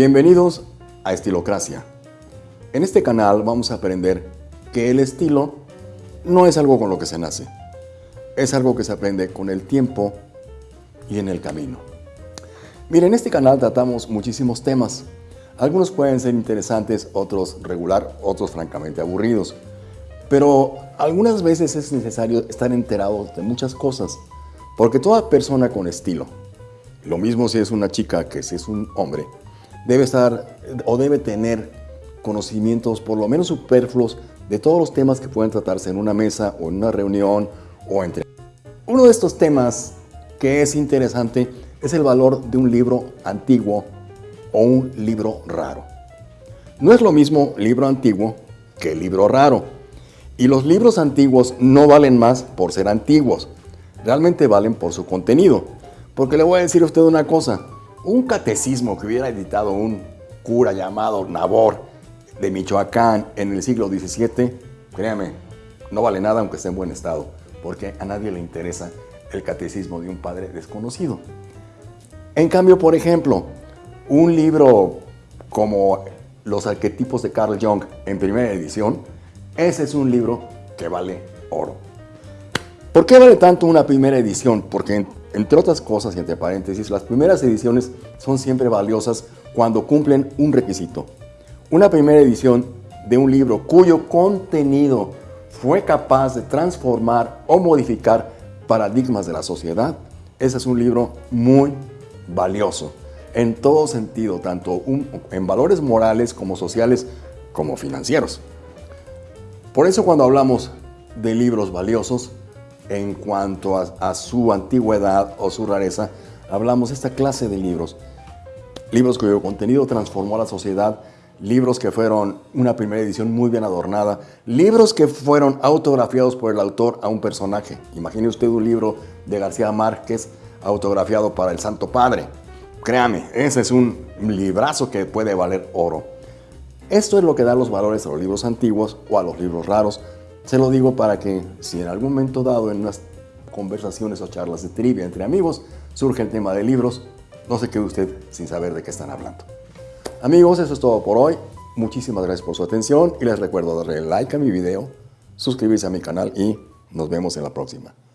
Bienvenidos a Estilocracia. En este canal vamos a aprender que el estilo no es algo con lo que se nace, es algo que se aprende con el tiempo y en el camino. Miren, en este canal tratamos muchísimos temas. Algunos pueden ser interesantes, otros regular, otros francamente aburridos. Pero algunas veces es necesario estar enterado de muchas cosas, porque toda persona con estilo, lo mismo si es una chica que si es un hombre, debe estar o debe tener conocimientos por lo menos superfluos de todos los temas que pueden tratarse en una mesa o en una reunión o entre... Uno de estos temas que es interesante es el valor de un libro antiguo o un libro raro. No es lo mismo libro antiguo que libro raro. Y los libros antiguos no valen más por ser antiguos, realmente valen por su contenido. Porque le voy a decir a usted una cosa, un catecismo que hubiera editado un cura llamado Nabor de Michoacán en el siglo XVII, créame, no vale nada aunque esté en buen estado, porque a nadie le interesa el catecismo de un padre desconocido. En cambio, por ejemplo, un libro como Los arquetipos de Carl Jung en primera edición, ese es un libro que vale oro. ¿Por qué vale tanto una primera edición? Porque entre otras cosas, y entre paréntesis, las primeras ediciones son siempre valiosas cuando cumplen un requisito. Una primera edición de un libro cuyo contenido fue capaz de transformar o modificar paradigmas de la sociedad, ese es un libro muy valioso en todo sentido, tanto en valores morales como sociales como financieros. Por eso cuando hablamos de libros valiosos, en cuanto a, su antigüedad o su rareza, hablamos de esta clase de libros. Libros cuyo contenido transformó a la sociedad, libros que fueron una primera edición muy bien adornada, libros que fueron autografiados por el autor a un personaje. Imagine usted un libro de García Márquez autografiado para el Santo Padre. Créame, ese es un librazo que puede valer oro. Esto es lo que da los valores a los libros antiguos o a los libros raros, se lo digo para que si en algún momento dado en unas conversaciones o charlas de trivia entre amigos surge el tema de libros, no se quede usted sin saber de qué están hablando. Amigos, eso es todo por hoy. Muchísimas gracias por su atención y les recuerdo darle like a mi video, suscribirse a mi canal y nos vemos en la próxima.